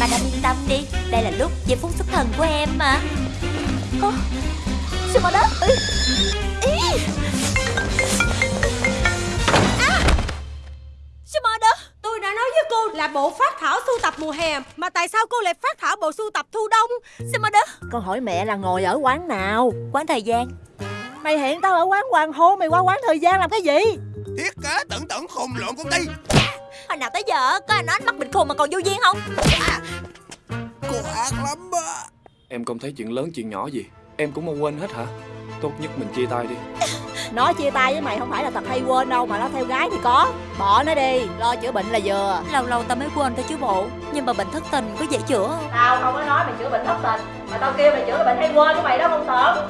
Madame yên tâm đi Đây là lúc giây phút xuất thần của em mà. Ơ Shimada Ý. Ý. À. Shimada Tôi đã nói với cô là bộ phát thảo sưu tập mùa hè Mà tại sao cô lại phát thảo bộ sưu tập thu đông? Shimada Con hỏi mẹ là ngồi ở quán nào? Quán thời gian. Mày hẹn tao ở quán Hoàng Hôn Mày qua quán thời gian làm cái gì? Thiết kế tận tận khùng lộn công ty nào tới giờ có ai nói anh mắc bệnh khùng mà còn vô duyên không? Cô ác lắm á. Em không thấy chuyện lớn chuyện nhỏ gì. Em cũng không quên hết hả? Tốt nhất mình chia tay đi. Nó chia tay với mày không phải là thật hay quên đâu Mà nó theo gái thì có. Bỏ nó đi Lo chữa bệnh là vừa. Lâu lâu tao mới quên thôi chứ bộ. Nhưng mà bệnh thất tình có dễ chữa không? Tao không có nói mày chữa bệnh thất tình Mà tao kêu mày chữa bệnh hay quên của mày đó không sợ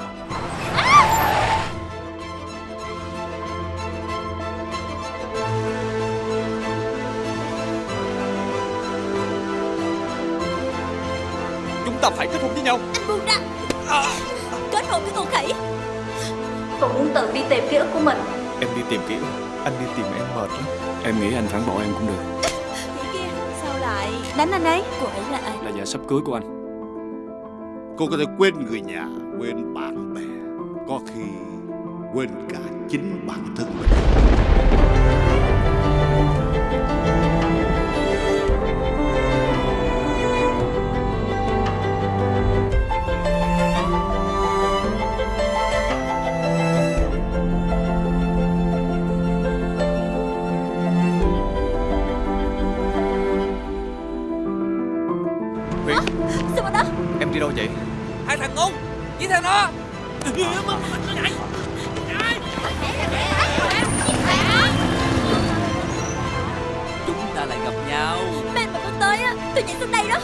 Chúng ta phải kết hôn với nhau. Anh buông ra Kết hôn với con khỉ. Tôi muốn tự đi tìm ký ức của mình. Em đi tìm kỹ Anh đi tìm em mệt lắm. Em nghĩ anh phản bội em cũng được. Kia sao lại đánh anh ấy? Cô ấy là ai? Là vợ sắp cưới của anh. Cô có thể quên người nhà Quên bạn bè Có khi quên cả chính bản thân mình Sao mà đó Em đi đâu vậy? Hai thằng ngu Với theo nó Chúng ta lại gặp nhau. Bên mà con tới á Tôi nhảy xuống đây đó